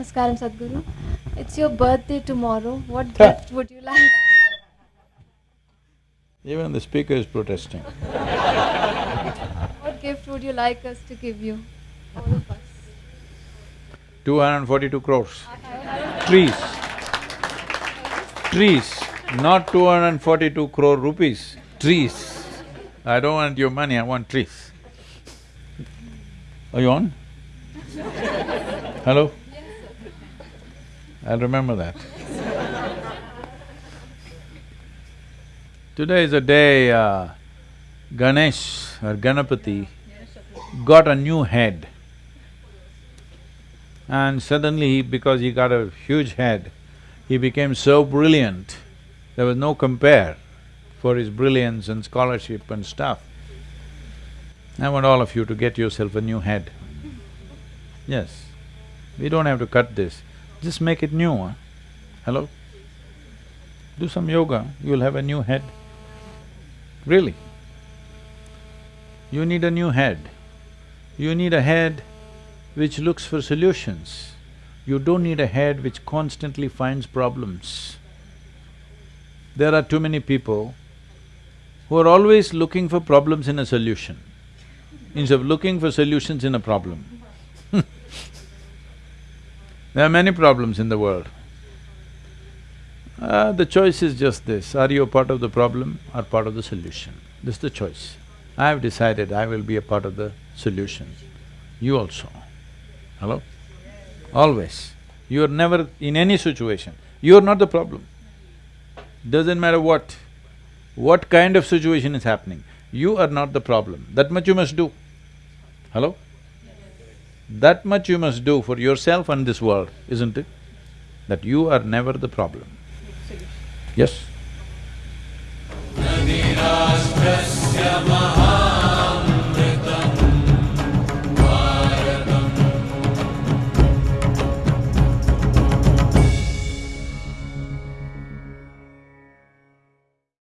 Namaskaram Sadhguru. It's your birthday tomorrow. What gift would you like? Even the speaker is protesting. What gift would you like us to give you? All of us. Two hundred and forty-two crores. Trees. Trees, not two hundred and forty-two crore rupees, trees. I don't want your money, I want trees. Are you on? Hello? I'll remember that. Today is a day uh, Ganesh or Ganapati got a new head. And suddenly, because he got a huge head, he became so brilliant, there was no compare for his brilliance and scholarship and stuff. I want all of you to get yourself a new head. Yes, we don't have to cut this, just make it new? Hello? Do some yoga, you'll have a new head. Really. You need a new head. You need a head which looks for solutions. You don't need a head which constantly finds problems. There are too many people who are always looking for problems in a solution, instead of looking for solutions in a problem. There are many problems in the world. Uh, the choice is just this, are you a part of the problem or part of the solution? This is the choice. I've decided I will be a part of the solution. You also. Hello? Always. You're never in any situation, you're not the problem. Doesn't matter what, what kind of situation is happening, you are not the problem. That much you must do. Hello? That much you must do for yourself and this world, isn't it? That you are never the problem. Yes?